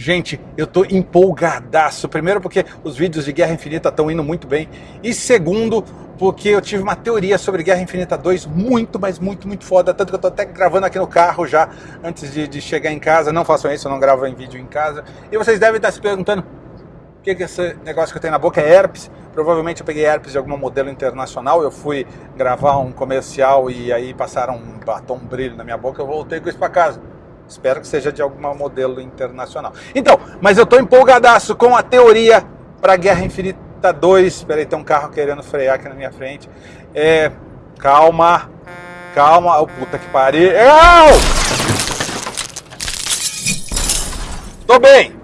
Gente, eu tô empolgadaço. Primeiro porque os vídeos de Guerra Infinita estão indo muito bem. E segundo, porque eu tive uma teoria sobre Guerra Infinita 2 muito, mas muito, muito foda. Tanto que eu tô até gravando aqui no carro já, antes de, de chegar em casa. Não façam isso, eu não gravo em vídeo em casa. E vocês devem estar se perguntando, o que, que esse negócio que eu tenho na boca é herpes? Provavelmente eu peguei herpes de algum modelo internacional. Eu fui gravar um comercial e aí passaram um batom brilho na minha boca. Eu voltei com isso para casa. Espero que seja de algum modelo internacional. Então, mas eu estou empolgadaço com a teoria para Guerra Infinita 2. Espera aí, tem um carro querendo frear aqui na minha frente. É, calma, calma. Oh, puta que pariu. Tô bem.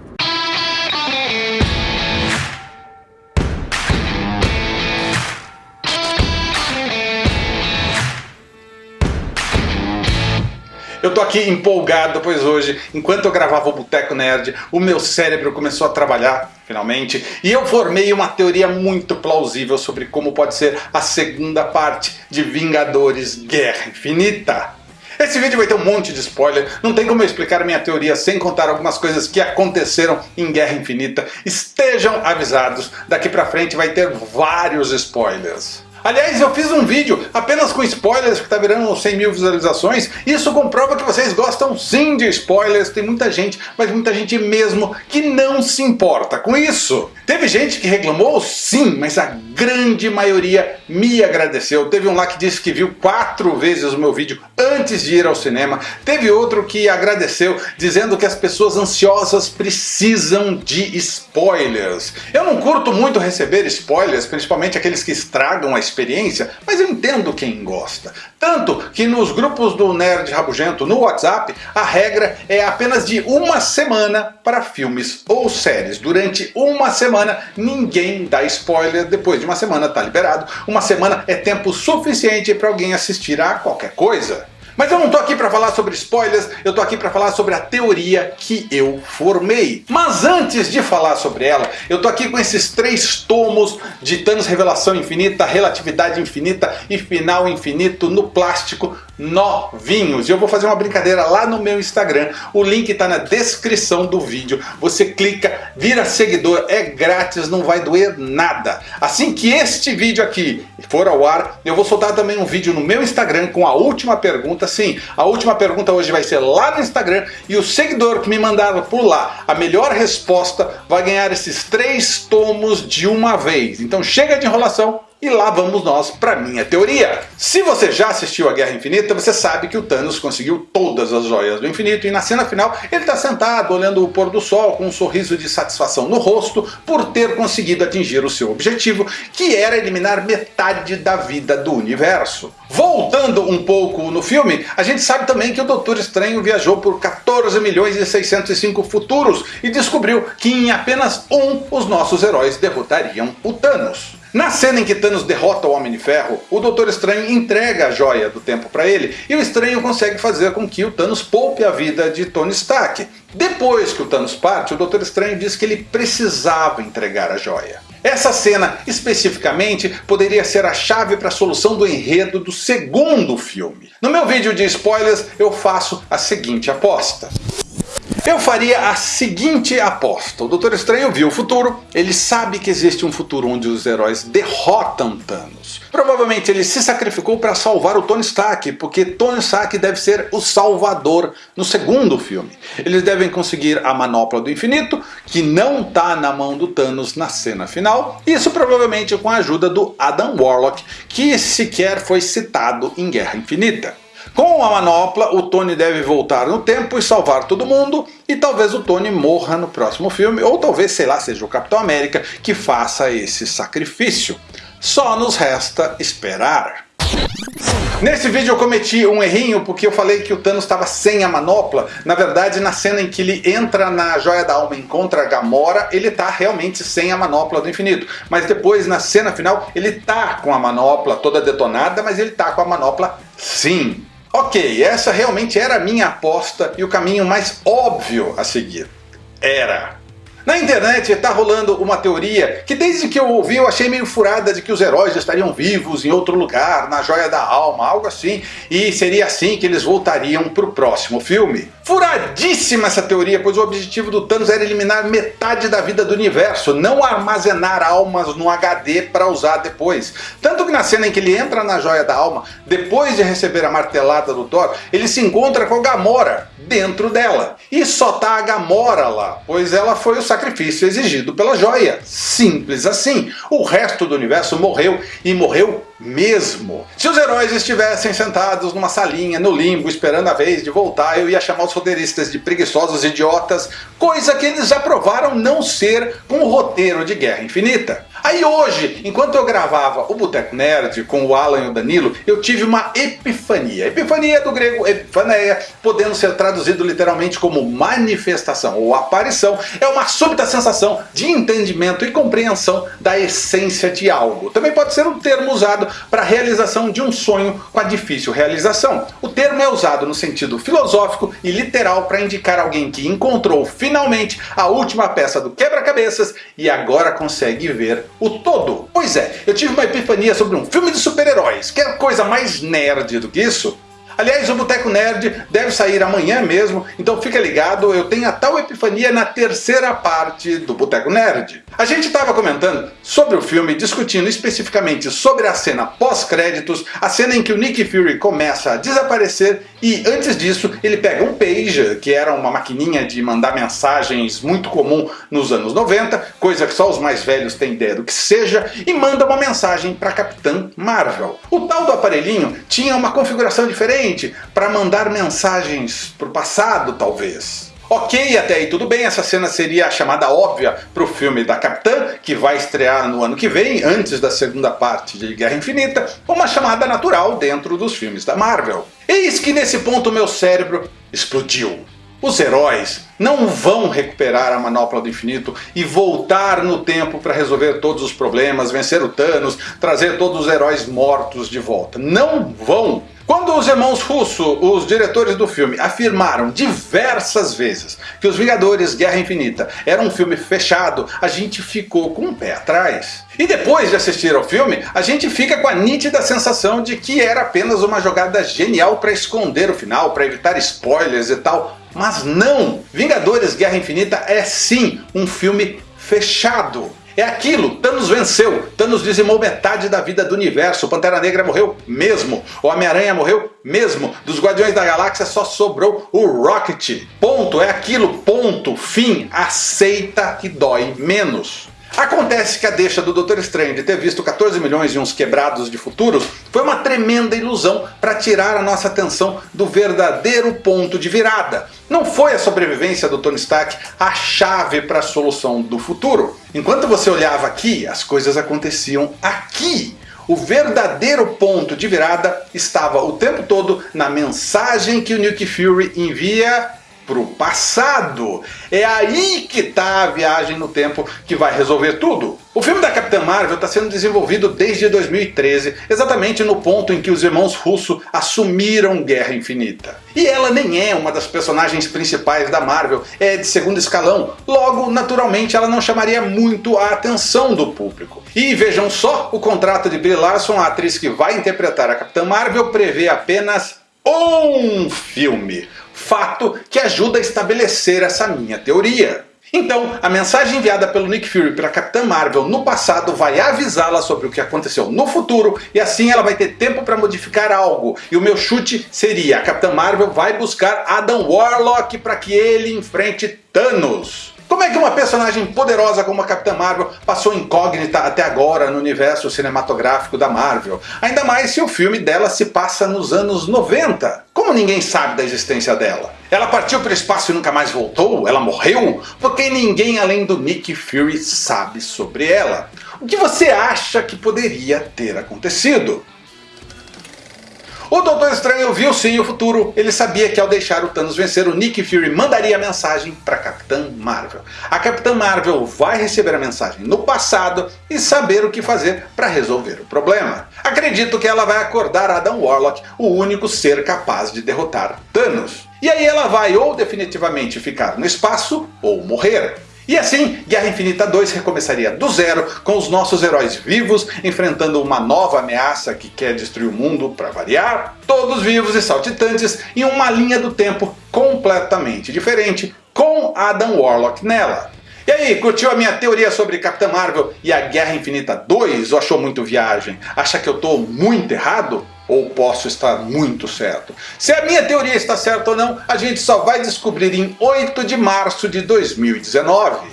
Tô aqui empolgado, pois hoje, enquanto eu gravava o Boteco Nerd, o meu cérebro começou a trabalhar, finalmente, e eu formei uma teoria muito plausível sobre como pode ser a segunda parte de Vingadores Guerra Infinita. Esse vídeo vai ter um monte de spoiler, não tem como eu explicar minha teoria sem contar algumas coisas que aconteceram em Guerra Infinita. Estejam avisados, daqui pra frente vai ter vários spoilers. Aliás, eu fiz um vídeo apenas com spoilers que está virando 100 mil visualizações. Isso comprova que vocês gostam sim de spoilers. Tem muita gente, mas muita gente mesmo, que não se importa com isso. Teve gente que reclamou sim, mas a grande maioria me agradeceu. Teve um lá que disse que viu quatro vezes o meu vídeo antes de ir ao cinema. Teve outro que agradeceu, dizendo que as pessoas ansiosas precisam de spoilers. Eu não curto muito receber spoilers, principalmente aqueles que estragam a experiência, mas eu entendo quem gosta. Tanto que nos grupos do Nerd Rabugento no WhatsApp, a regra é apenas de uma semana para filmes ou séries. Durante uma semana ninguém dá spoiler, depois de uma semana está liberado. Uma semana é tempo suficiente para alguém assistir a qualquer coisa. Mas eu não tô aqui para falar sobre spoilers, eu tô aqui para falar sobre a teoria que eu formei. Mas antes de falar sobre ela, eu tô aqui com esses três tomos de Thanos Revelação Infinita, Relatividade Infinita e Final Infinito no plástico novinhos. E eu vou fazer uma brincadeira lá no meu Instagram, o link está na descrição do vídeo. Você clica, vira seguidor, é grátis, não vai doer nada. Assim que este vídeo aqui for ao ar, eu vou soltar também um vídeo no meu Instagram com a última pergunta. Sim, a última pergunta hoje vai ser lá no Instagram e o seguidor que me mandar por lá a melhor resposta vai ganhar esses três tomos de uma vez. Então chega de enrolação e lá vamos nós para minha teoria. Se você já assistiu a Guerra Infinita, você sabe que o Thanos conseguiu todas as joias do infinito e na cena final ele está sentado olhando o pôr do sol com um sorriso de satisfação no rosto por ter conseguido atingir o seu objetivo, que era eliminar metade da vida do universo. Voltando um pouco no filme, a gente sabe também que o Doutor Estranho viajou por 14 milhões e 605 futuros e descobriu que em apenas um os nossos heróis derrotariam o Thanos. Na cena em que Thanos derrota o Homem de Ferro, o Doutor Estranho entrega a joia do tempo para ele e o Estranho consegue fazer com que o Thanos poupe a vida de Tony Stark. Depois que o Thanos parte, o Doutor Estranho diz que ele precisava entregar a joia. Essa cena, especificamente, poderia ser a chave para a solução do enredo do segundo filme. No meu vídeo de spoilers, eu faço a seguinte aposta. Eu faria a seguinte aposta. O Doutor Estranho viu o futuro, ele sabe que existe um futuro onde os heróis derrotam Thanos. Provavelmente ele se sacrificou para salvar o Tony Stark, porque Tony Stark deve ser o salvador no segundo filme. Eles devem conseguir a manopla do infinito, que não está na mão do Thanos na cena final, isso provavelmente com a ajuda do Adam Warlock, que sequer foi citado em Guerra Infinita. Com a manopla, o Tony deve voltar no tempo e salvar todo mundo, e talvez o Tony morra no próximo filme, ou talvez, sei lá, seja o Capitão América que faça esse sacrifício. Só nos resta esperar. Nesse vídeo eu cometi um errinho porque eu falei que o Thanos estava sem a manopla. Na verdade, na cena em que ele entra na Joia da Alma e encontra a Gamora, ele está realmente sem a manopla do infinito. Mas depois, na cena final, ele está com a manopla toda detonada, mas ele está com a manopla sim. Ok, essa realmente era a minha aposta e o caminho mais óbvio a seguir. Era. Na internet está rolando uma teoria que desde que eu ouvi eu achei meio furada de que os heróis estariam vivos em outro lugar, na joia da alma, algo assim, e seria assim que eles voltariam para o próximo filme. Furadíssima essa teoria, pois o objetivo do Thanos era eliminar metade da vida do universo, não armazenar almas no HD para usar depois. Tanto que na cena em que ele entra na joia da alma, depois de receber a martelada do Thor, ele se encontra com a Gamora dentro dela. E só tá a Gamora lá, pois ela foi o sacrifício exigido pela joia. Simples assim. O resto do universo morreu e morreu mesmo. Se os heróis estivessem sentados numa salinha no limbo esperando a vez de voltar, eu ia chamar os roteiristas de preguiçosos idiotas, coisa que eles já provaram não ser com o roteiro de Guerra Infinita. Aí hoje, enquanto eu gravava o Boteco Nerd com o Alan e o Danilo, eu tive uma epifania. Epifania do grego epifaneia, podendo ser traduzido literalmente como manifestação ou aparição, é uma súbita sensação de entendimento e compreensão da essência de algo. Também pode ser um termo usado para a realização de um sonho com a difícil realização. O termo é usado no sentido filosófico e literal para indicar alguém que encontrou finalmente a última peça do quebra-cabeças e agora consegue ver o todo. Pois é, eu tive uma epifania sobre um filme de super-heróis. Quer coisa mais nerd do que isso? Aliás, o Boteco Nerd deve sair amanhã mesmo, então fica ligado, eu tenho a tal epifania na terceira parte do Boteco Nerd. A gente estava comentando sobre o filme, discutindo especificamente sobre a cena pós-créditos, a cena em que o Nick Fury começa a desaparecer e antes disso ele pega um pager, que era uma maquininha de mandar mensagens muito comum nos anos 90, coisa que só os mais velhos têm ideia do que seja, e manda uma mensagem para Capitã Marvel. O tal do aparelhinho tinha uma configuração diferente para mandar mensagens para o passado, talvez. Ok, até aí tudo bem, essa cena seria a chamada óbvia para o filme da Capitã, que vai estrear no ano que vem, antes da segunda parte de Guerra Infinita, uma chamada natural dentro dos filmes da Marvel. Eis que nesse ponto meu cérebro explodiu. Os heróis não vão recuperar a manopla do infinito e voltar no tempo para resolver todos os problemas, vencer o Thanos, trazer todos os heróis mortos de volta. Não vão! Quando os irmãos Russo, os diretores do filme, afirmaram diversas vezes que Os Vingadores Guerra Infinita era um filme fechado, a gente ficou com o um pé atrás. E depois de assistir ao filme, a gente fica com a nítida sensação de que era apenas uma jogada genial para esconder o final, para evitar spoilers e tal. Mas não! Vingadores Guerra Infinita é sim um filme fechado. É aquilo, Thanos venceu, Thanos dizimou metade da vida do universo, Pantera Negra morreu mesmo, o Homem-Aranha morreu mesmo, dos Guardiões da Galáxia só sobrou o Rocket. Ponto, é aquilo, ponto, fim, aceita que dói menos. Acontece que a deixa do Doutor Estranho de ter visto 14 milhões e uns quebrados de futuros foi uma tremenda ilusão para tirar a nossa atenção do verdadeiro ponto de virada. Não foi a sobrevivência do Tony Stark a chave para a solução do futuro. Enquanto você olhava aqui, as coisas aconteciam aqui. O verdadeiro ponto de virada estava o tempo todo na mensagem que o Nick Fury envia para o passado. É aí que está a viagem no tempo que vai resolver tudo. O filme da Capitã Marvel está sendo desenvolvido desde 2013, exatamente no ponto em que os irmãos Russo assumiram Guerra Infinita. E ela nem é uma das personagens principais da Marvel, é de segundo escalão, logo, naturalmente, ela não chamaria muito a atenção do público. E vejam só, o contrato de Brie Larson, a atriz que vai interpretar a Capitã Marvel, prevê apenas um filme fato que ajuda a estabelecer essa minha teoria. Então, a mensagem enviada pelo Nick Fury para a Capitã Marvel no passado vai avisá-la sobre o que aconteceu no futuro e assim ela vai ter tempo para modificar algo. E o meu chute seria, a Capitã Marvel vai buscar Adam Warlock para que ele enfrente Thanos. Como é que uma personagem poderosa como a Capitã Marvel passou incógnita até agora no universo cinematográfico da Marvel? Ainda mais se o filme dela se passa nos anos 90. Como ninguém sabe da existência dela? Ela partiu para o espaço e nunca mais voltou? Ela morreu? Porque ninguém além do Nick Fury sabe sobre ela. O que você acha que poderia ter acontecido? O Doutor Estranho viu sim o futuro, ele sabia que ao deixar o Thanos vencer, o Nick Fury mandaria a mensagem para Capitã Marvel. A Capitã Marvel vai receber a mensagem no passado e saber o que fazer para resolver o problema. Acredito que ela vai acordar Adam Warlock, o único ser capaz de derrotar Thanos. E aí ela vai ou definitivamente ficar no espaço ou morrer. E assim, Guerra Infinita 2 recomeçaria do zero, com os nossos heróis vivos, enfrentando uma nova ameaça que quer destruir o mundo, para variar, todos vivos e saltitantes, em uma linha do tempo completamente diferente, Adam Warlock nela. E aí, curtiu a minha teoria sobre Capitã Marvel e a Guerra Infinita 2 ou achou muito viagem? Acha que eu estou muito errado? Ou posso estar muito certo? Se a minha teoria está certa ou não, a gente só vai descobrir em 8 de março de 2019.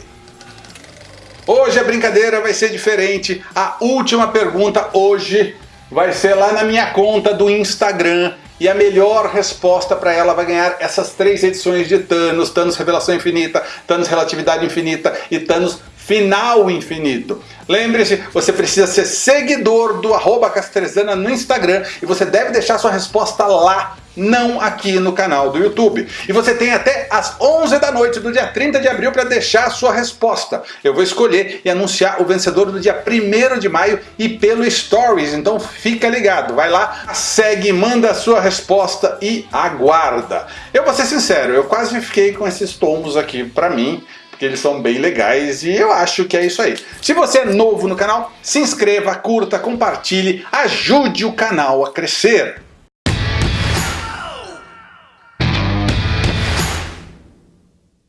Hoje a brincadeira vai ser diferente. A última pergunta hoje vai ser lá na minha conta do Instagram. E a melhor resposta para ela vai ganhar essas três edições de Thanos, Thanos Revelação Infinita, Thanos Relatividade Infinita e Thanos Final Infinito. Lembre-se, você precisa ser seguidor do arroba Castrezana no Instagram e você deve deixar sua resposta lá, não aqui no canal do YouTube. E você tem até as 11 da noite do dia 30 de abril para deixar sua resposta. Eu vou escolher e anunciar o vencedor no dia 1 de maio e pelo Stories, então fica ligado. Vai lá, segue, manda a sua resposta e aguarda. Eu vou ser sincero, eu quase fiquei com esses tomos aqui para mim, porque eles são bem legais e eu acho que é isso aí. Se você é novo no canal, se inscreva, curta, compartilhe, ajude o canal a crescer.